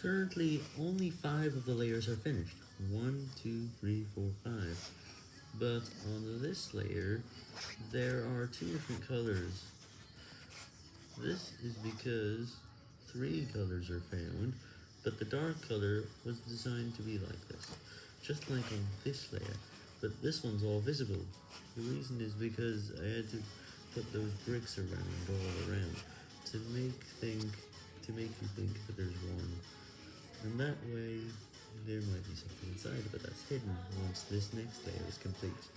Currently, only 5 of the layers are finished. One, two, three, four, five. But on this layer, there are two different colors. This is because three colors are found, but the dark color was designed to be like this, just like on this layer, but this one's all visible. The reason is because I had to put those bricks around all around to make think to make you think that there's one. And that way, there might be something inside, but that's hidden once this next layer is complete.